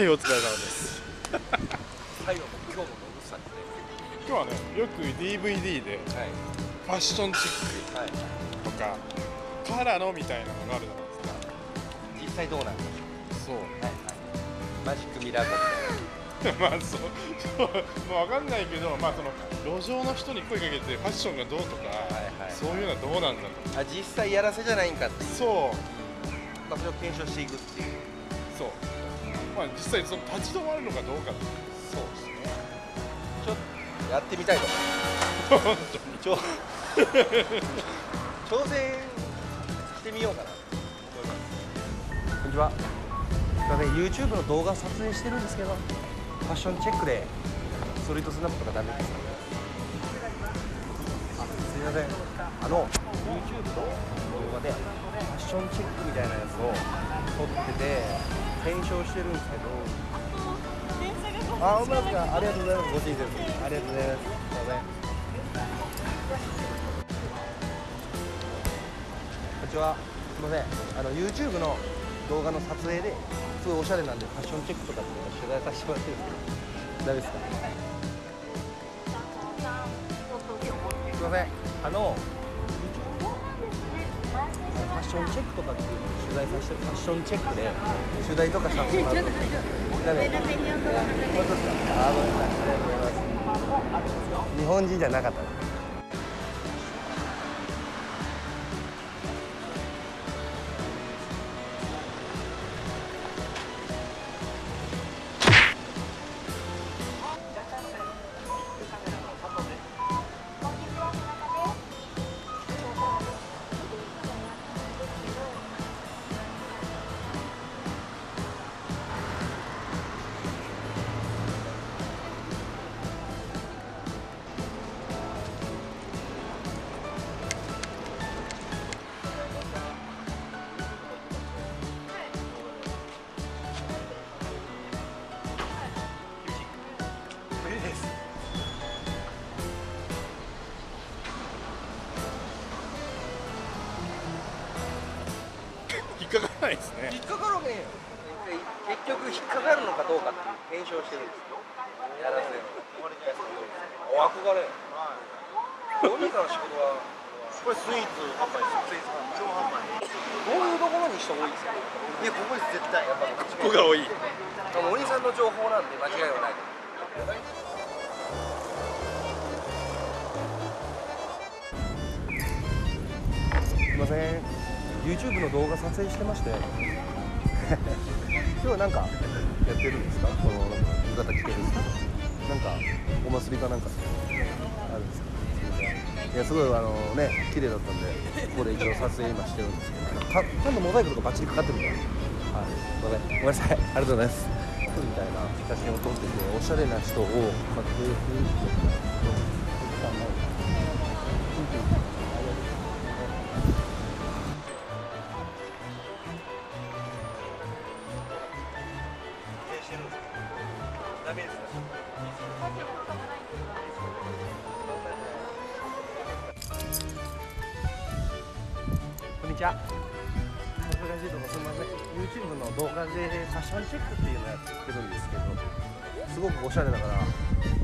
はいお疲れ様です。最後も今日も野口さんで。今日はねよく DVD ではい。ファッションチッはいクとかからのみたいなのがあるじゃない実際どうなんですか？ょう。はいはい。マジックミラーそう まあそうそうまあ分かんないけどまあその路上の人に声かけてファッションがどうとか、はいはい。そういうのはどうなんだと。あ実際やらせじゃないんかっていう。そう。まあそれを検証していくっていう。そうまあ実際その立ち止まるのかどうかそうですね。ちょっとやってみたいと。思います挑戦してみようかなこんにちは。すいません YouTube の動画撮影してるんですけどファッションチェックでストリートスナップとかダメですかあすいません。あの YouTube の動画でファッションチェックみたいなやつを撮ってて検証してるんですけどあ、本当ですか？ありがとうございます。ご親切に。ありがとうございます。すいません。こんにちは。すみません。あの YouTube の動画の撮影ですごいおしゃれなんでファッションチェックとかって取材させてもらってるんですけど、大丈夫ですか？すみません。あのファッションチェックとかっていうのを取材させてファッションチェックで取材とかさせてもらってるんで。ありがとうございます。日本人じゃなかったな。無ないですね引っかかるわけねえよ。結局引っかかるのかどうかっていう検証してるんですよ。やらせる。お憧れ。どうにかの仕事は。これスイーツ販売ですスイーツ販売超販売どういうところに人多いですか？いやここです絶対やっぱここが多いあのお兄さんの情報なんで間違いはない。すみません。YouTube の動画撮影してまして。今日はなんかやってるんですか？このなんか浴衣着てるんですけど。なんかお祭りかなんかあるんですか？いやすごいあのね綺麗だったんでここで一応撮影今してるんですけどかちゃんとモザイクとかバッチリかかってるからはいすいませんごめんなさいありがとうございますみたいな写真を撮ってておしゃれな人を撮影するっていうちは。難しいとこすみません。YouTube の動画でファッションチェックっていうのやってるんですけど、すごくおしゃれだから、フ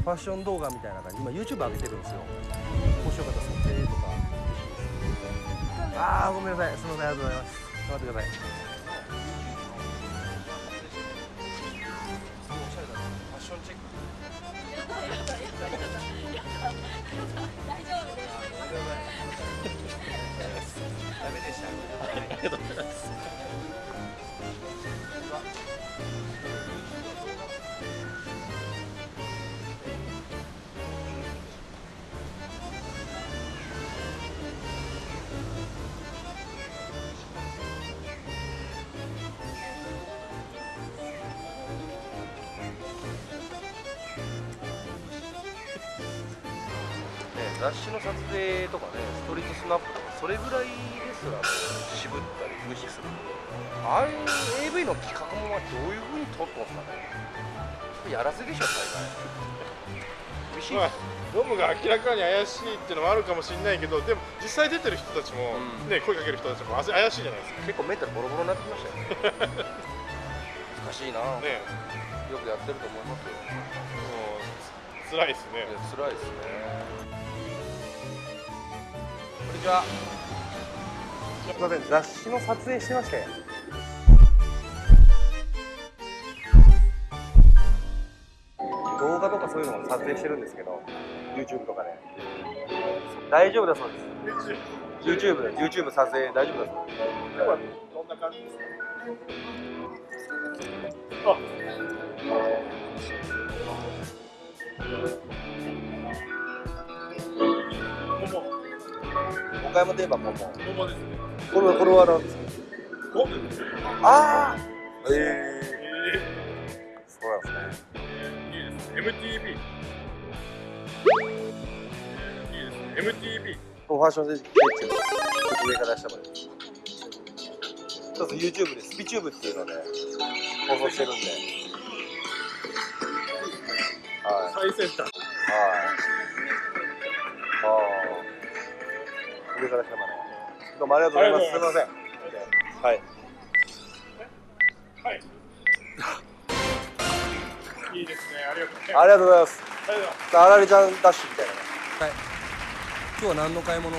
ァッション動画みたいな感じ、今 YouTube 上げてるんですよ。もしよかったら撮影とか。ああ、ごめんなさい。すみません。ありがとうございます。頑張ってください。おしゃれだダメでした。ありがとうございます、雑誌の撮影とかね、ストリートスナップ、それぐらいですらもう渋ったり無視する。ああいう AV の企画もまあどういうふうに撮ってますかね。やらせでしょ、大概。まあ。ノブが明らかに怪しいっていうのもあるかもしれないけどでも実際出てる人たちも、うんね声かける人たちもあ怪しいじゃないですか結構メンタルボロボロになってきましたよね。しいな、ねよくやってると思いますよ辛いですね辛いですねちは。すいません雑誌の撮影してまして動画とかそういうのも撮影してるんですけど YouTube とかで。大丈夫だそうです。YouTube YouTube 撮影大丈夫だそうです。今日はどんな感じですか？あ岡山といえばもうも桃ですねこれはこれは何ですかおああえええそうなんですねー、いいですね MTV いいですね MTV ファッションで上から出したもん一つ YouTube でスピチューブっていうので放送してるんではい最先端はいああ上から下までどうもありがとうございます。すみません。はい。はい。いいですね。ありがとう。ございます。ありがとう。ございますあああられちゃんダッシュみたいなはい今日は何の買い物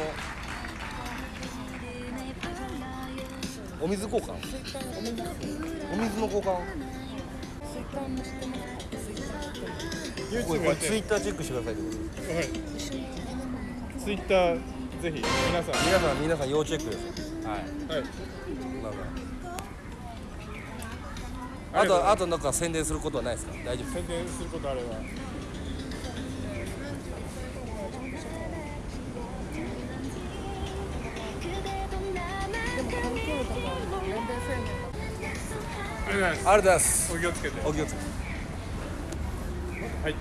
お水交換お水の交換ってツイッターチェックしてくださいはいツイッターぜひ皆さん。皆さん皆さん要チェックです。はい。はい。まあまあとあとなんか宣伝することはないですか？大丈夫宣伝することあれば。ありがとうございます。お気をつけて。お気をつけて。はい。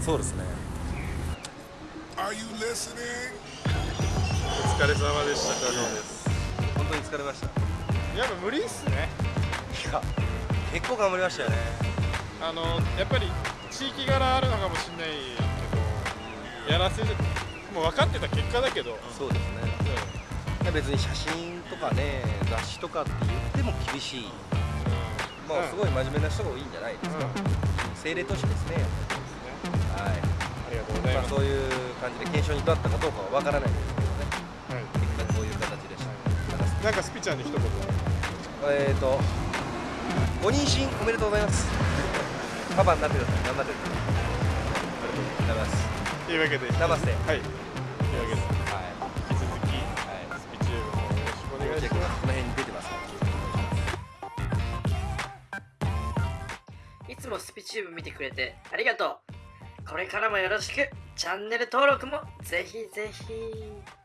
そうですね Are you listening? お疲れ様でした。加納です本当に疲れました。やっぱ無理っすね。いや結構頑張りましたよね。あのやっぱり地域柄あるのかもしれないけどやらせるもう分かってた結果だけど、そうですね。う別に写真とかね雑誌とかって言っても厳しい。まあすごい真面目な人が多いんじゃないですか、ん。うん。精霊都市ですね。はいまあ、そういう感じで検証に至ったかどうかは分からない。ですけどねはい。結果こういう形でした、なんかスピちゃんに一言えーとご妊娠おめでとうございます。パパになってください頑張ってくださいありがとうございます。というわけで。ナマステはい。というわけで。はい。引き続き、スピチューブもよろしくお願いします。この辺に出てます。いつもスピチューブ見てくれてありがとうこれからもよろしく。チャンネル登録もぜひぜひ。